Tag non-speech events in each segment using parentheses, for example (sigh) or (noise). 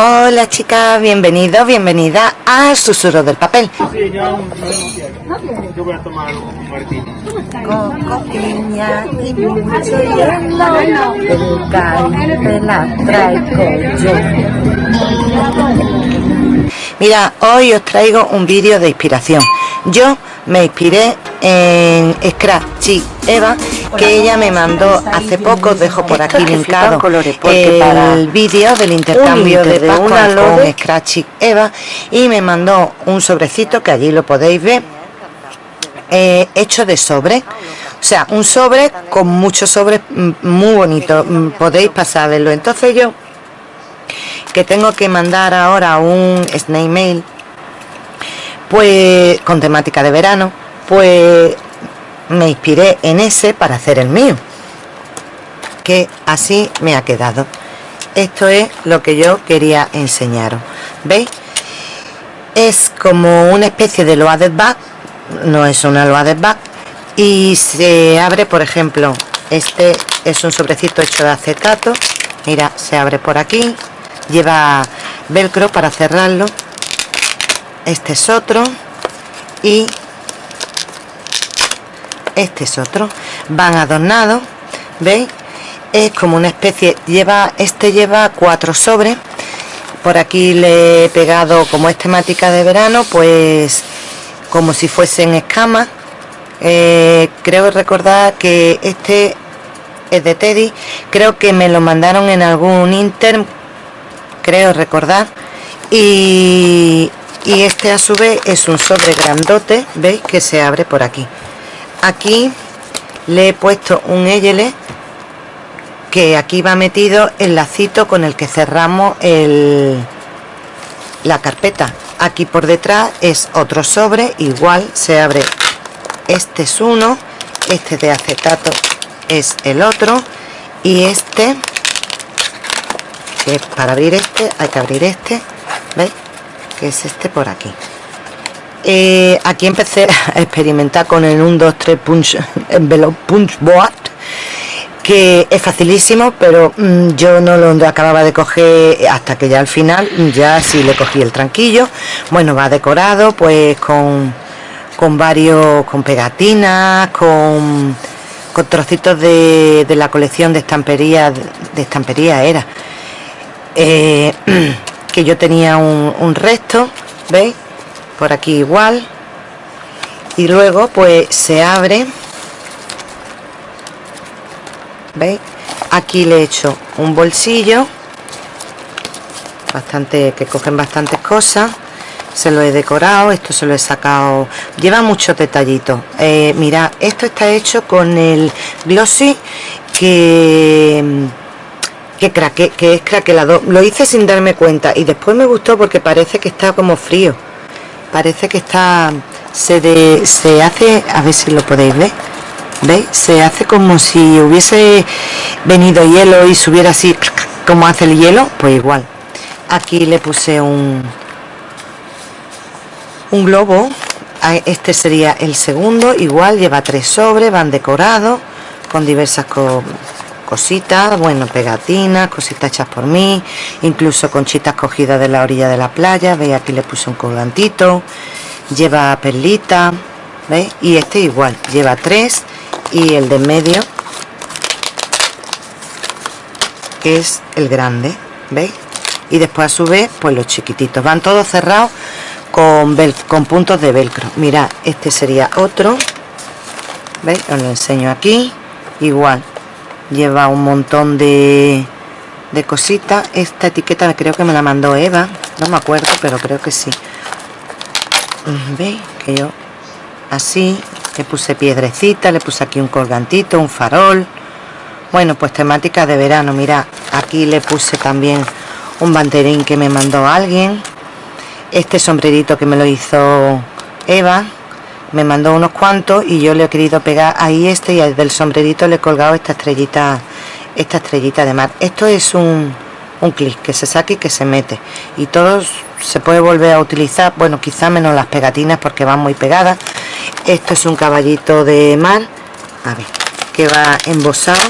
Hola chicas, bienvenidos, bienvenida a Susurro del Papel. Sí, yo, yo voy a tomar un martini. Coco, piña y mucho hielo, el caribe la traigo yo. Mira, hoy os traigo un vídeo de inspiración. Yo me inspiré en Scratchy Eva que ella me mandó hace poco dejo por aquí linkado el vídeo del intercambio de Pascua con Scratchy Eva y me mandó un sobrecito que allí lo podéis ver eh, hecho de sobre. O sea un sobre con muchos sobres mm, muy bonito mm, podéis pasar verlo entonces yo que tengo que mandar ahora un snake mail pues con temática de verano pues me inspiré en ese para hacer el mío. Que así me ha quedado. Esto es lo que yo quería enseñaros. Veis es como una especie de loaded bag. No es una loaded bag. Y se abre por ejemplo este es un sobrecito hecho de acetato. Mira se abre por aquí. Lleva velcro para cerrarlo. Este es otro. Y este es otro van adornados veis es como una especie lleva este lleva cuatro sobres. Por aquí le he pegado como es temática de verano pues como si fuesen escamas. Eh, creo recordar que este es de Teddy. Creo que me lo mandaron en algún inter creo recordar. Y, y este a su vez es un sobre grandote veis que se abre por aquí aquí le he puesto un eyele que aquí va metido el lacito con el que cerramos el, la carpeta. Aquí por detrás es otro sobre igual se abre. Este es uno este de acetato es el otro y este que para abrir este hay que abrir este veis que es este por aquí eh, aquí empecé (laughs) a experimentar con el 1, 2, 3 punch envelope punch board que es facilísimo pero mm, yo no lo acababa de coger hasta que ya al final ya sí le cogí el tranquillo. Bueno va decorado pues con con varios con pegatinas con con trocitos de, de la colección de estampería de estampería era. Eh, (clears throat) que yo tenía un resto veis por aquí igual. Y luego pues se abre. Veis aquí le he hecho un bolsillo. Bastante que cogen bastantes cosas. Se lo he decorado esto se lo he sacado. Lleva muchos detallitos. Eh, mira esto está hecho con el glossy que que, craque, que es craquelado lo hice sin darme cuenta y después me gustó porque parece que está como frío parece que está se, de, se hace a ver si lo podéis ver veis se hace como si hubiese venido hielo y subiera así como hace el hielo pues igual. Aquí le puse un un globo. Este sería el segundo igual lleva tres sobres van decorados con diversas cositas bueno pegatinas cositas hechas por mí incluso conchitas cogidas de la orilla de la playa veis aquí le puse un colgantito lleva perlita ¿veis? y este igual lleva tres y el de medio que es el grande veis y después a su vez pues los chiquititos. Van todos cerrados con, con puntos de velcro. Mira este sería otro veis os lo enseño aquí igual lleva un montón de, de cositas. Esta etiqueta creo que me la mandó Eva. No me acuerdo pero creo que sí. Veis que yo así le puse piedrecita le puse aquí un colgantito un farol. Bueno pues temática de verano. Mira aquí le puse también un banderín que me mandó alguien. Este sombrerito que me lo hizo Eva me mandó unos cuantos y yo le he querido pegar ahí este y del sombrerito le he colgado esta estrellita esta estrellita de mar. Esto es un, un clic que se saque y que se mete. Y todo se puede volver a utilizar bueno quizá menos las pegatinas porque van muy pegadas. Esto es un caballito de mar. A ver que va embosado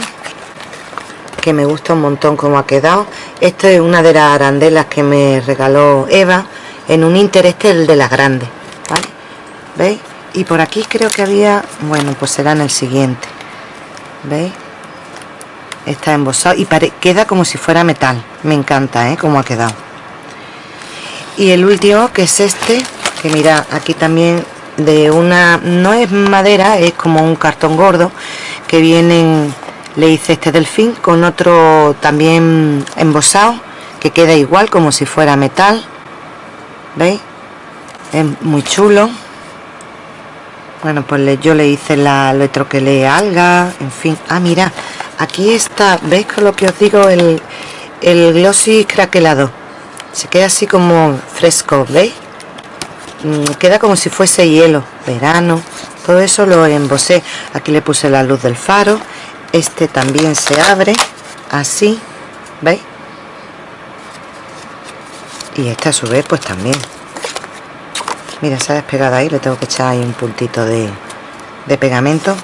que me gusta un montón como ha quedado. Esto es una de las arandelas que me regaló Eva en un interés este el de las grandes. ¿veis? Y por aquí creo que había bueno pues será en el siguiente. ¿veis? está embosado y queda como si fuera metal. Me encanta ¿eh? como ha quedado. Y el último que es este que mira aquí también de una no es madera es como un cartón gordo que vienen le hice este delfín con otro también embosado que queda igual como si fuera metal. Veis es muy chulo bueno pues yo le hice la le troquelé alga en fin. Ah mira aquí está veis con lo que os digo el, el glossy craquelado. Se queda así como fresco veis mm, queda como si fuese hielo verano. Todo eso lo embosé. Aquí le puse la luz del faro. Este también se abre así veis y este a su vez pues también mira se ha despegado ahí le tengo que echar ahí un puntito de, pegamento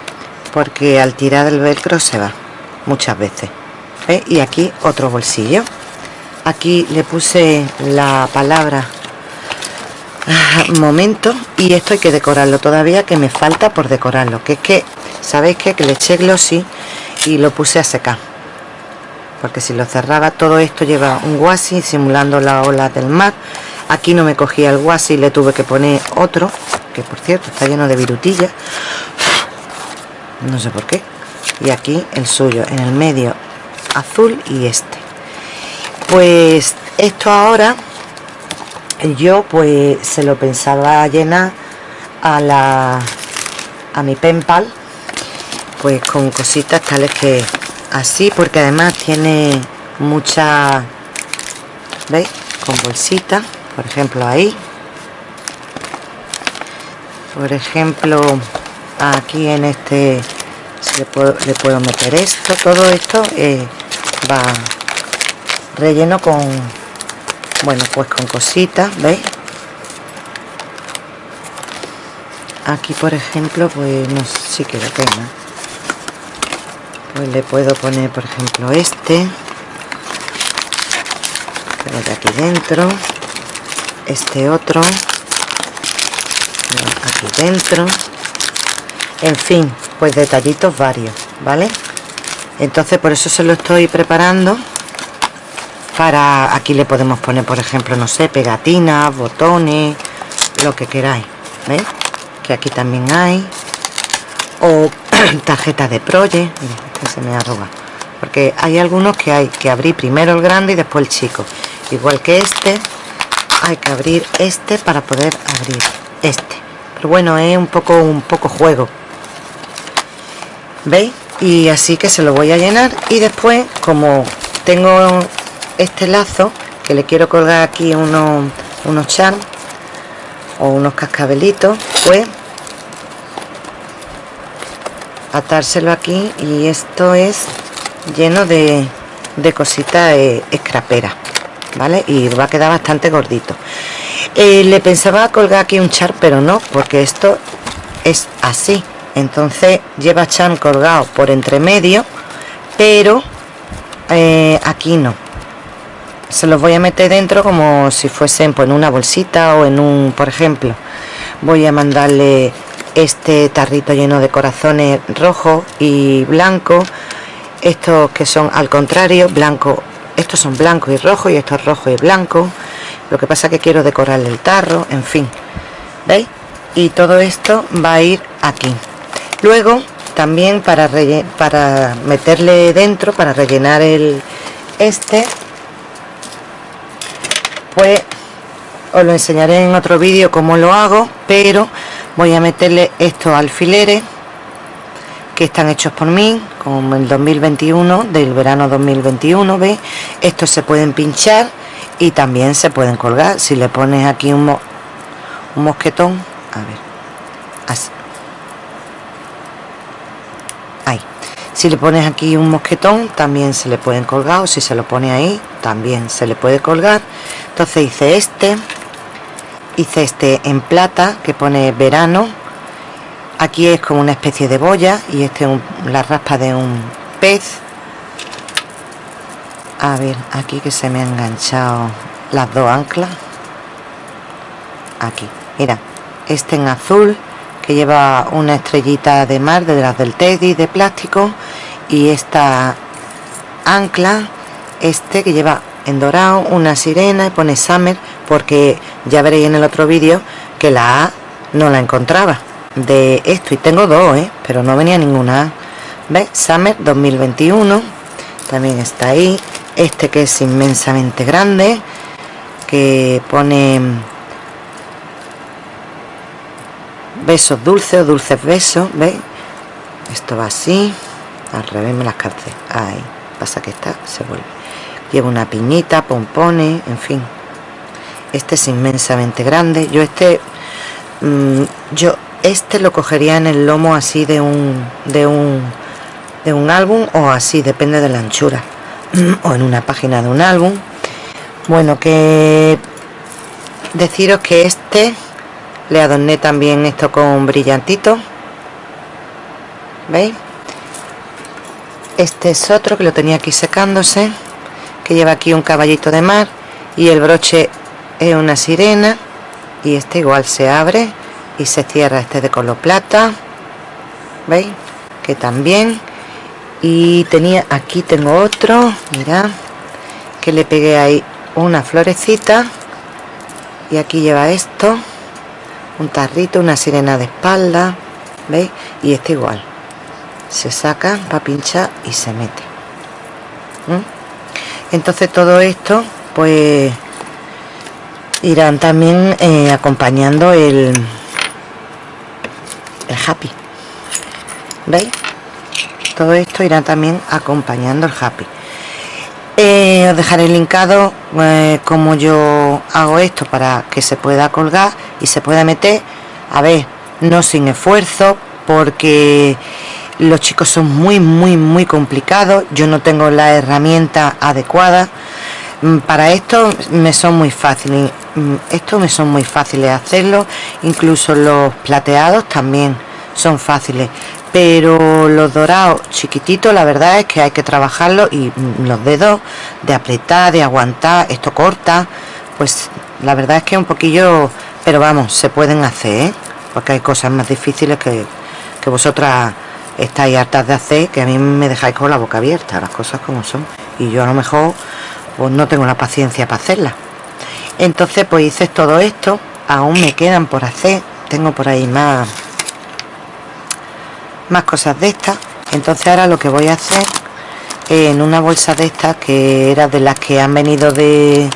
porque al tirar el velcro se va muchas veces y aquí otro bolsillo. Aquí le puse la palabra ah, momento y esto hay que decorarlo todavía que me falta por decorarlo que es que sabéis que, que le eché glossy y lo puse a secar porque si lo cerraba todo esto lleva un guasi simulando la ola del mar aquí no me cogía el guasi le tuve que poner otro que por cierto está lleno de virutillas. No sé por qué. Y aquí el suyo en el medio azul y este. Pues esto ahora yo pues se lo pensaba llenar a la a mi penpal pues con cositas tales que así porque además tiene mucha veis con bolsita por ejemplo ahí. Por ejemplo aquí en este le puedo, meter esto todo esto eh, va relleno con bueno pues con cositas veis aquí por ejemplo pues no sé si que lo tenga pues le puedo poner por ejemplo este. Aquí dentro este otro. Aquí dentro. En fin pues detallitos varios vale entonces por eso se lo estoy preparando para aquí le podemos poner por ejemplo no sé pegatinas botones lo que queráis que aquí también hay. O (clears throat) tarjeta de proye. Este se me arruga porque hay algunos que hay que abrir primero el grande y después el chico. Igual que este hay que abrir este para poder abrir este. Pero bueno es un poco un poco juego. Veis y así que se lo voy a llenar. Y después como tengo este lazo que le quiero colgar aquí unos unos charms o unos cascabelitos pues atárselo aquí. Y esto es lleno de, de cositas eh, escraperas vale y va a quedar bastante gordito. Eh, le pensaba colgar aquí un char pero no porque esto es así. Entonces lleva chan colgado por entre medio pero eh, aquí no. Se los voy a meter dentro como si fuesen pues, en una bolsita o en un por ejemplo voy a mandarle este tarrito lleno de corazones rojo y blanco. Estos que son al contrario blanco estos son blanco y rojo y estos rojo y blanco. Lo que pasa que quiero decorarle el tarro en fin. ¿veis? y todo esto va a ir aquí. Luego también para, para meterle dentro para rellenar el este pues os lo enseñaré en otro vídeo cómo lo hago pero voy a meterle estos alfileres que están hechos por mí como el 2021 del verano 2021 ¿veis? estos se pueden pinchar y también se pueden colgar. Si le pones aquí un, un mosquetón a ver así. Ahí. Si le pones aquí un mosquetón también se le pueden colgar o si se lo pone ahí también se le puede colgar. Entonces hice este hice este en plata que pone verano aquí es como una especie de boya y este es la raspa de un pez. A ver aquí que se me han enganchado las dos anclas. Aquí mira este en azul que lleva una estrellita de mar de del Teddy de plástico. Y esta ancla este que lleva en dorado una sirena y pone Summer porque ya veréis en el otro vídeo que la A no la encontraba de esto y tengo dos ¿eh? pero no venía ninguna ¿ves? Summer 2021 también está ahí este que es inmensamente grande que pone besos dulces o dulces besos ¿veis? esto va así al revés me las calcé ahí pasa que está se vuelve lleva una piñita pompones en fin este es inmensamente grande yo este mm, yo este lo cogería en el lomo así de un de un de un álbum o así depende de la anchura (clears throat) o en una página de un álbum. Bueno que deciros que este le adorné también esto con brillantito veis este es otro que lo tenía aquí secándose que lleva aquí un caballito de mar y el broche es una sirena y este igual se abre y se cierra este de color plata veis que también. Y tenía aquí tengo otro mira que le pegué ahí una florecita. Y aquí lleva esto un tarrito una sirena de espalda veis y este igual. Se saca para pinchar y se mete entonces todo esto pues irán también eh, acompañando el happy. Veis todo esto irá también acompañando el happy. Eh, os dejaré linkado eh, como yo hago esto para que se pueda colgar y se pueda meter. A ver no sin esfuerzo porque los chicos son muy muy muy complicados. Yo no tengo la herramienta adecuada. Mm, para esto me son muy fáciles mm, esto me son muy fáciles hacerlo incluso los plateados también son fáciles. Pero los dorados chiquititos la verdad es que hay que trabajarlo y los dedos de apretar de aguantar esto corta pues la verdad es que un poquillo pero vamos se pueden hacer ¿eh? porque hay cosas más difíciles que, que vosotras estáis hartas de hacer que a mí me dejáis con la boca abierta las cosas como son. Y yo a lo mejor pues no tengo la paciencia para hacerlas. Entonces pues hice todo esto aún me quedan por hacer tengo por ahí más más cosas de estas. Entonces ahora lo que voy a hacer en una bolsa de estas que era de las que han venido de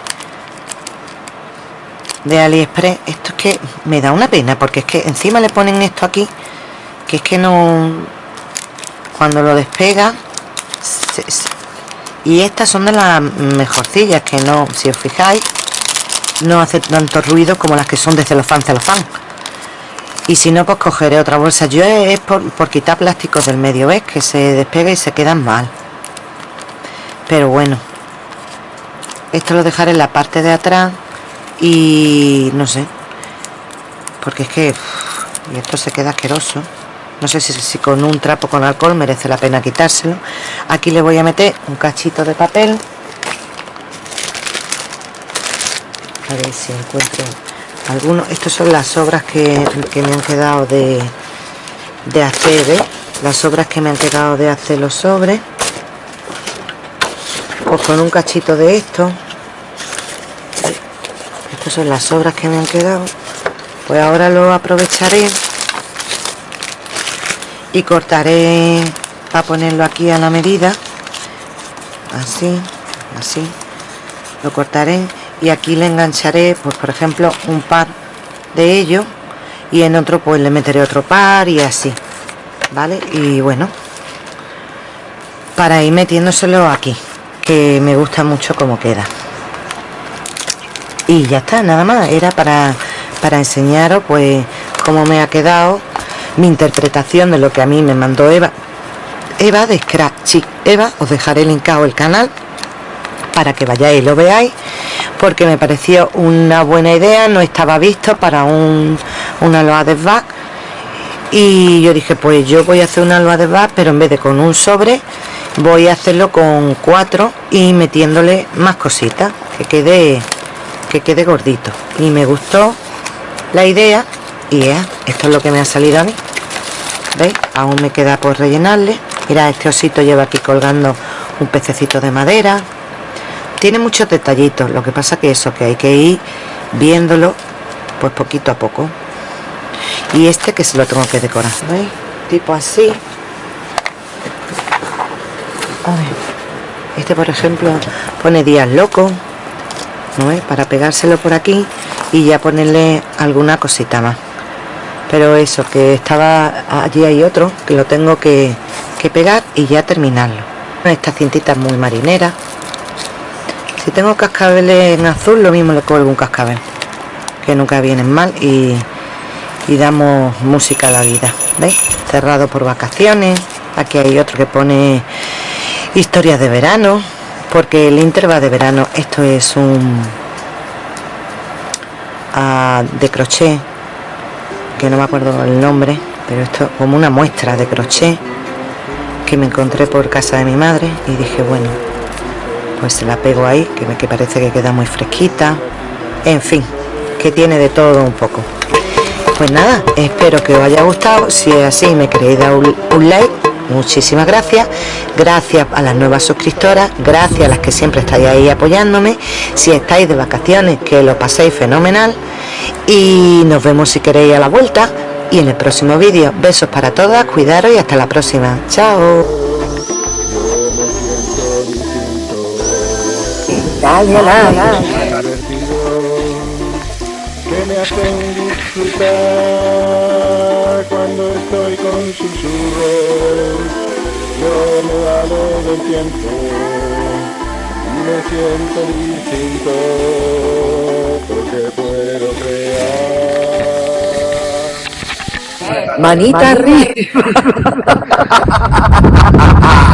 de aliexpress esto es que me da una pena porque es que encima le ponen esto aquí que es que no cuando lo despega y estas son de las mejorcillas que no si os fijáis no hace tanto ruido como las que son de celofán celofán y si no pues cogeré otra bolsa. Yo es por, quitar plásticos del medio ves que se despega y se quedan mal. Pero bueno. Esto lo dejaré en la parte de atrás y no sé. Porque es que y esto se queda asqueroso. No sé si, si con un trapo con alcohol merece la pena quitárselo. Aquí le voy a meter un cachito de papel. A ver si encuentro algunos estos son las obras que, me han quedado de, de hacer las obras que me han quedado de hacer los sobres. Pues con un cachito de esto. Estas son las obras que me han quedado. Pues ahora lo aprovecharé y cortaré para ponerlo aquí a la medida. Así así. Lo cortaré y aquí le engancharé pues por ejemplo un par de ellos y en otro pues le meteré otro par y así vale y bueno para ir metiéndoselo aquí que me gusta mucho como queda. Y ya está nada más era para para enseñaros pues cómo me ha quedado mi interpretación de lo que a mí me mandó Eva. Eva de Scratchy. Eva os dejaré linkado el canal para que vayáis y lo veáis porque me pareció una buena idea no estaba visto para un, una loa de back y yo dije pues yo voy a hacer una loa de back pero en vez de con un sobre voy a hacerlo con cuatro y metiéndole más cositas que quede que quede gordito. Y me gustó la idea y esto es lo que me ha salido a mí. ¿veis? aún me queda por rellenarle. Mira este osito lleva aquí colgando un pececito de madera tiene muchos detallitos lo que pasa que eso que hay que ir viéndolo pues poquito a poco. Y este que se lo tengo que decorar ¿veis? tipo así. Este por ejemplo pone días locos ¿no para pegárselo por aquí y ya ponerle alguna cosita más. Pero eso que estaba allí hay otro que lo tengo que, que pegar y ya terminarlo. Esta cintita muy marinera si tengo cascabeles en azul lo mismo le colgo un cascabel que nunca vienen mal y, damos música a la vida ¿veis? cerrado por vacaciones aquí hay otro que pone historias de verano porque el Inter va de verano esto es un de crochet que no me acuerdo el nombre pero esto como una muestra de crochet que me encontré por casa de mi madre y dije bueno pues se la pego ahí que, me, que parece que queda muy fresquita. En fin que tiene de todo un poco. Pues nada espero que os haya gustado. Si es así me queréis dar un like muchísimas gracias. Gracias a las nuevas suscriptoras gracias a las que siempre estáis ahí apoyándome. Si estáis de vacaciones que lo paséis fenomenal. Y nos vemos si queréis a la vuelta. Y en el próximo vídeo. Besos para todas cuidaros y hasta la próxima. Chao cuando estoy con susurros. Yo me valo del tiempo y me siento distinto porque puedo crear. Manita arriba. (laughs)